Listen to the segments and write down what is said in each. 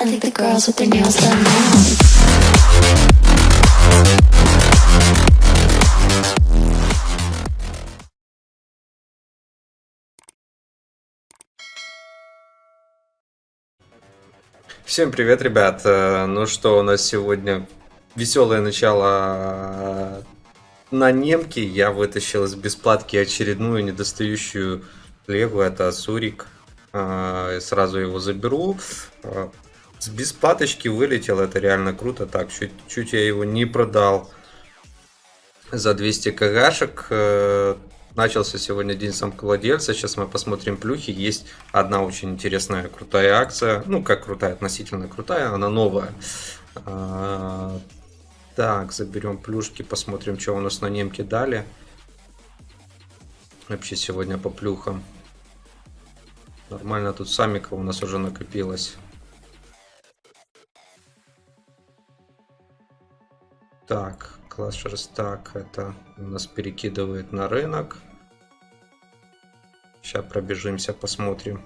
I think the girls with their nails done now. Всем привет, ребят! Э, Ну что, у нас сегодня веселое начало э, на немке. Я вытащил из бесплатки очередную недостающую лего. Это Асурик. Э, Сразу его заберу. Э, С бесплаточки вылетел, это реально круто. Так, чуть, чуть я его не продал за 200 кгшек. Э, Начался сегодня день самковладельца. Сейчас мы посмотрим плюхи. Есть одна очень интересная крутая акция. Ну, как крутая, относительно крутая. Она новая. А, Так, заберем плюшки. Посмотрим, что у нас на немке дали. Вообще сегодня по плюхам. Нормально тут самика у нас уже накопилось. Так, класс шерстак это нас перекидывает на рынок. Сейчас пробежимся, посмотрим.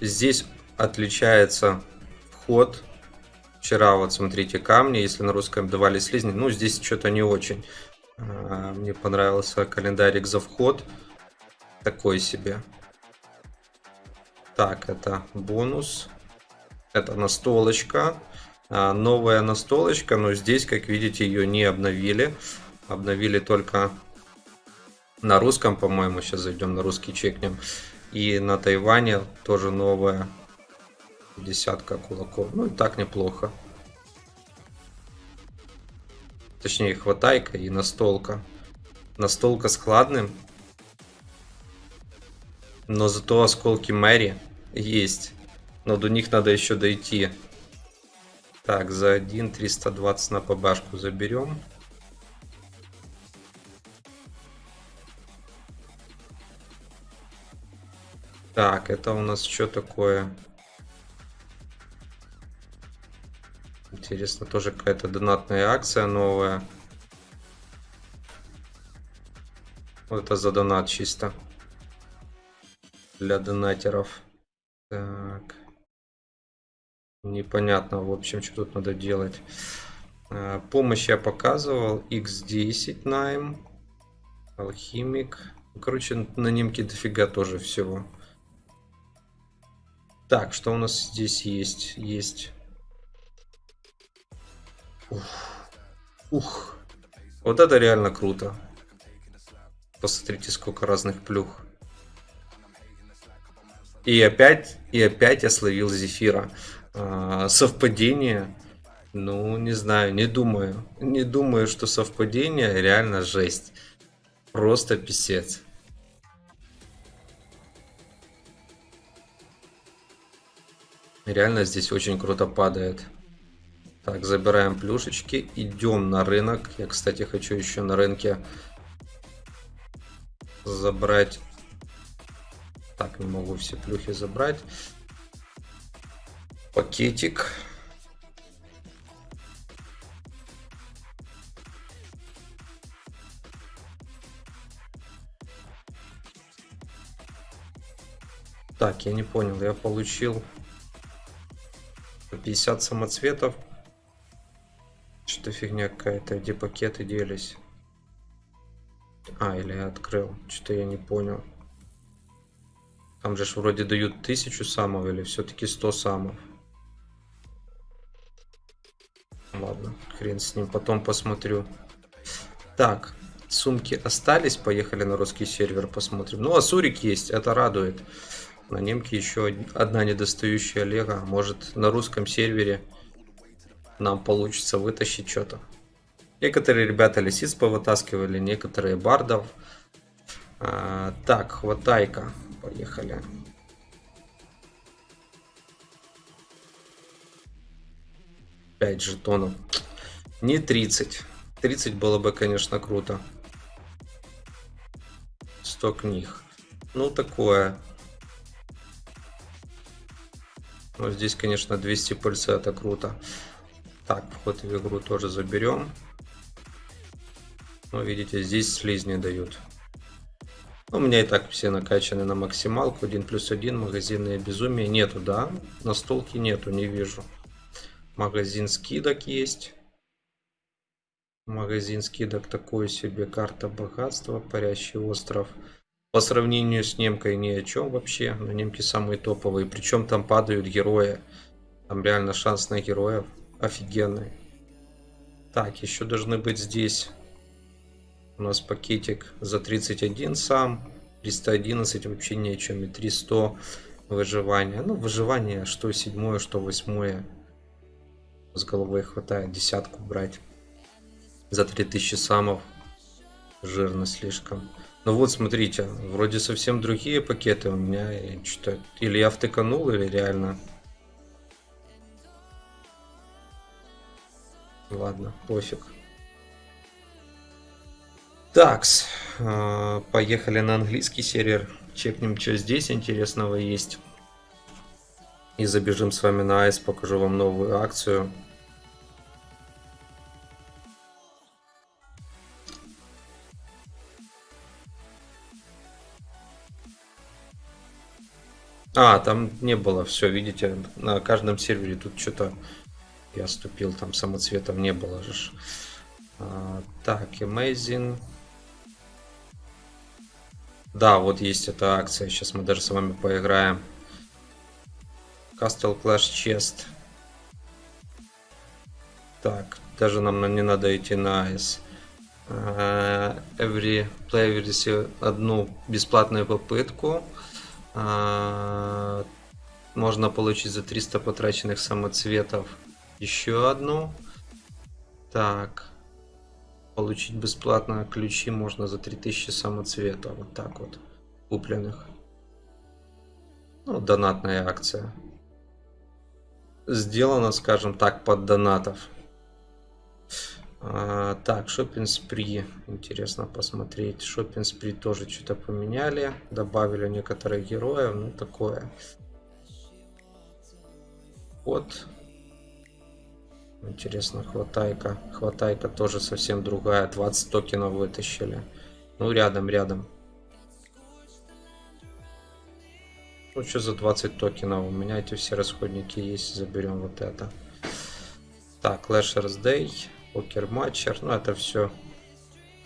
Здесь отличается вход. Вчера вот смотрите камни, если на русском давали слизни, ну здесь что-то не очень. А, Мне понравился календарик за вход. Такой себе. Так, это бонус. Это настолочка. А, Новая настолочка, но здесь, как видите, ее не обновили. Обновили только на русском, по-моему. Сейчас зайдем на русский чекнем. И на Тайване тоже новая десятка кулаков. Ну и так неплохо. Точнее, хватайка и настолка. Настолка складным. Но зато осколки Мэри есть. Но до них надо еще дойти. Так, за 1 320 на побашку заберем. Так, это у нас что такое? Интересно, тоже какая-то донатная акция новая. Вот это за донат чисто. Для донатеров. Так. Непонятно, в общем, что тут надо делать. А, Помощь я показывал. X10 найм. Алхимик. Ну, Короче, на немке дофига тоже всего. Так, что у нас здесь есть? Есть. Ух. Ух. Вот это реально круто. Посмотрите, сколько разных плюх. И опять, и опять я словил Зефира. А, совпадение? Ну, не знаю, не думаю. Не думаю, что совпадение реально жесть. Просто писец. Реально здесь очень круто падает. Так, забираем плюшечки. Идем на рынок. Я, кстати, хочу еще на рынке забрать... Так, не могу все плюхи забрать. Пакетик. Так, я не понял, я получил 50 самоцветов. Что фигня какая-то, где пакеты делись. А, или я открыл, что-то я не понял. Там же ж вроде дают тысячу самов или все-таки 100 самов. Ладно, хрен с ним, потом посмотрю. Так, сумки остались, поехали на русский сервер посмотрим. Ну, Асурик есть, это радует. На немке еще одна недостающая лего. Может на русском сервере нам получится вытащить что-то. Некоторые ребята лисиц повытаскивали, некоторые бардов. А, так, хватайка. Поехали. Пять жетонов. Не 30. 30 было бы, конечно, круто. 100 книг. Ну, такое. Но здесь, конечно, 200 пыльца, это круто. Так, вход в игру тоже заберем. Ну, видите, здесь слизни дают. У меня и так все накачаны на максималку. 1 плюс 1, магазинные безумия. Нету, да? На столке нету, не вижу. Магазин скидок есть. Магазин скидок такой себе. Карта богатства. Парящий остров. По сравнению с немкой ни о чем вообще. Но немки самые топовые. Причем там падают герои. Там реально шанс на героев офигенный. Так, еще должны быть здесь у нас пакетик за 31 сам. 311 вообще ни о чем. И 300 выживания. Ну, выживание что седьмое, что восьмое. С головой хватает десятку брать. За 3000 самов. Жирно слишком. Ну вот, смотрите, вроде совсем другие пакеты у меня. Что-то или я втыканул, или реально Ладно, пофиг. Такс, э, поехали на английский сервер. Чекнем, что здесь интересного есть. И забежим с вами на айс, покажу вам новую акцию. А, там не было, все, видите, на каждом сервере тут что-то я ступил, там самоцветов не было же. А, так, Amazing. Да, вот есть эта акция. Сейчас мы даже с вами поиграем. Castle Clash Chest. Так, даже нам не надо идти на Ice. Uh, every player receive одну бесплатную попытку. Uh, можно получить за 300 потраченных самоцветов еще одну. Так. Получить бесплатно ключи можно за 3000 самоцвета. Вот так вот. Купленных. Ну, донатная акция. Сделано, скажем так, под донатов. А, так, шопинг спри. Интересно посмотреть. Шопинг спри тоже что-то поменяли. Добавили некоторых героев. Ну, такое. Вот. Интересно, хватайка. Хватайка тоже совсем другая. 20 токенов вытащили. Ну, рядом, рядом. Ну, что за 20 токенов? У меня эти все расходники есть. Заберем вот это. Так, Lashers Day. Покер Матчер. Ну, это все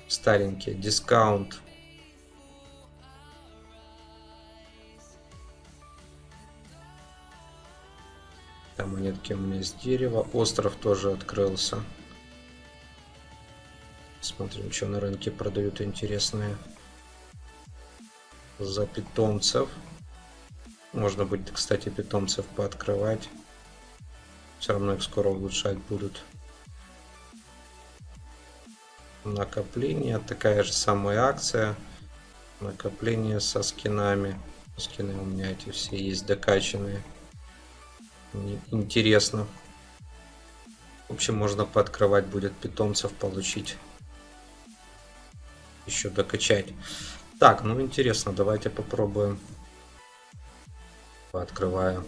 старенькие. Дискаунт монетки у меня из дерева. Остров тоже открылся. Смотрим, что на рынке продают интересные. За питомцев. Можно будет, кстати, питомцев пооткрывать. Все равно их скоро улучшать будут. Накопление. Такая же самая акция. Накопление со скинами. Скины у меня эти все есть докачанные интересно. В общем, можно пооткрывать будет питомцев, получить. Еще докачать. Так, ну интересно, давайте попробуем. Пооткрываю.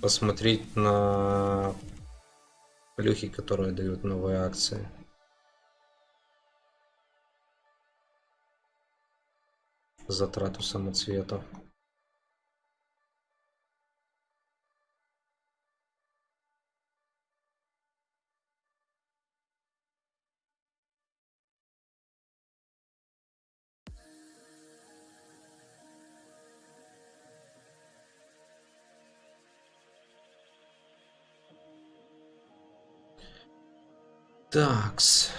Посмотреть на плюхи, которые дают новые акции. Затрату самоцветов. Такс.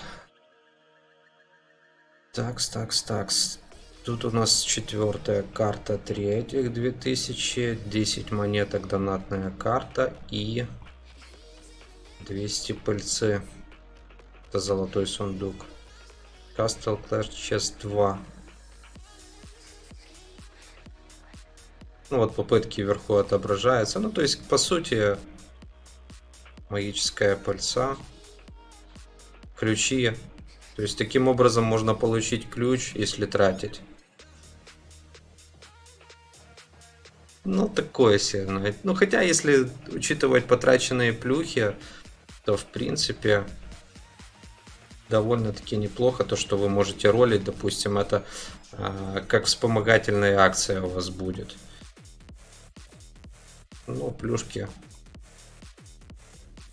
Такс, такс, такс. Тут у нас четвертая карта третьих 2000, 10 монеток донатная карта и 200 пыльцы. Это золотой сундук. Castle Clash Chest 2. Ну вот попытки вверху отображаются. Ну то есть по сути магическая пыльца. Ключи. То есть таким образом можно получить ключ, если тратить. Ну, такое себе. Ну, хотя, если учитывать потраченные плюхи, то, в принципе, довольно-таки неплохо, то, что вы можете ролить, допустим, это а, как вспомогательная акция у вас будет. Ну, плюшки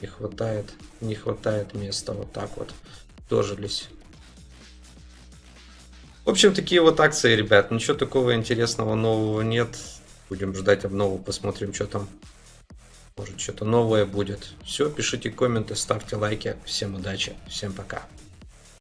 не хватает, не хватает места, вот так вот дожились. В общем, такие вот акции, ребят. Ничего такого интересного нового нет. Будем ждать обнову, посмотрим, что там. Может, что-то новое будет. Все, пишите комменты, ставьте лайки. Всем удачи, всем пока.